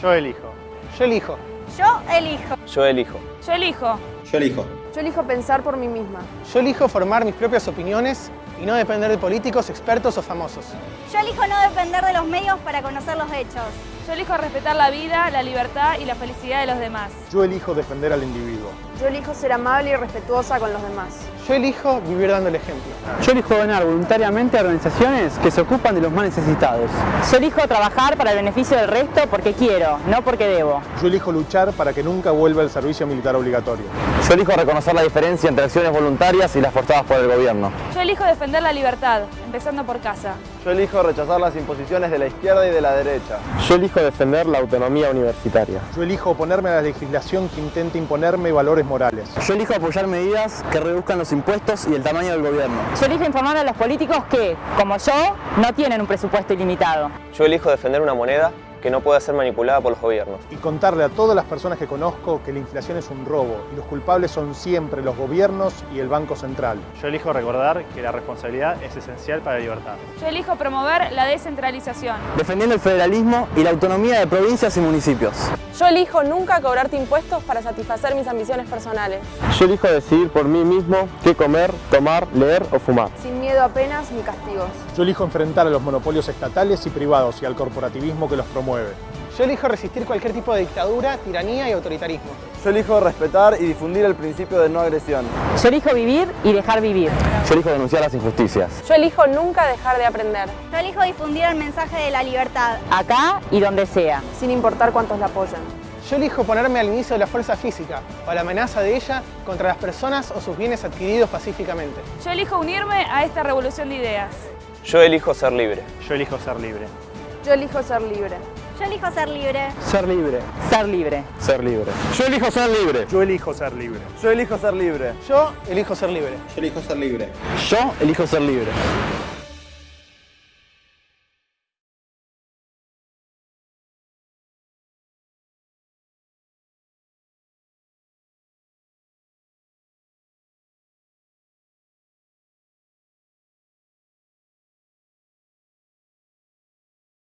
Yo elijo. Yo elijo. Yo elijo. Yo elijo. Yo elijo. Yo elijo. Yo elijo pensar por mí misma. Yo elijo formar mis propias opiniones y no depender de políticos, expertos o famosos. Yo elijo no depender de los medios para conocer los hechos. Yo elijo respetar la vida, la libertad y la felicidad de los demás. Yo elijo defender al individuo. Yo elijo ser amable y respetuosa con los demás. Yo elijo vivir dando el ejemplo. Yo elijo donar voluntariamente a organizaciones que se ocupan de los más necesitados. Yo elijo trabajar para el beneficio del resto porque quiero, no porque debo. Yo elijo luchar para que nunca vuelva el servicio militar obligatorio. Yo elijo reconocer la diferencia entre acciones voluntarias y las forzadas por el gobierno. Yo elijo defender la libertad, empezando por casa. Yo elijo rechazar las imposiciones de la izquierda y de la derecha. Yo elijo defender la autonomía universitaria. Yo elijo oponerme a la legislación que intente imponerme valores morales. Yo elijo apoyar medidas que reduzcan los impuestos y el tamaño del gobierno. Yo elijo informar a los políticos que, como yo, no tienen un presupuesto ilimitado. Yo elijo defender una moneda que no pueda ser manipulada por los gobiernos. Y contarle a todas las personas que conozco que la inflación es un robo y los culpables son siempre los gobiernos y el Banco Central. Yo elijo recordar que la responsabilidad es esencial para la libertad. Yo elijo promover la descentralización. Defendiendo el federalismo y la autonomía de provincias y municipios. Yo elijo nunca cobrarte impuestos para satisfacer mis ambiciones personales. Yo elijo decidir por mí mismo qué comer, tomar, leer o fumar. Sin miedo a penas ni castigos. Yo elijo enfrentar a los monopolios estatales y privados y al corporativismo que los promueve. Yo elijo resistir cualquier tipo de dictadura, tiranía y autoritarismo. Yo elijo respetar y difundir el principio de no agresión. Yo elijo vivir y dejar vivir. Yo elijo denunciar las injusticias. Yo elijo nunca dejar de aprender. Yo elijo difundir el mensaje de la libertad. Acá y donde sea. Sin importar cuántos la apoyan. Yo elijo ponerme al inicio de la fuerza física o a la amenaza de ella contra las personas o sus bienes adquiridos pacíficamente. Yo elijo unirme a esta revolución de ideas. Yo elijo ser libre. Yo elijo ser libre. Yo elijo ser libre. Yo elijo ser libre. Ser libre. Ser libre. Ser libre. Yo elijo ser libre. Yo elijo ser libre. Yo elijo ser libre. Yo elijo ser libre. Yo elijo ser libre. Yo elijo ser libre.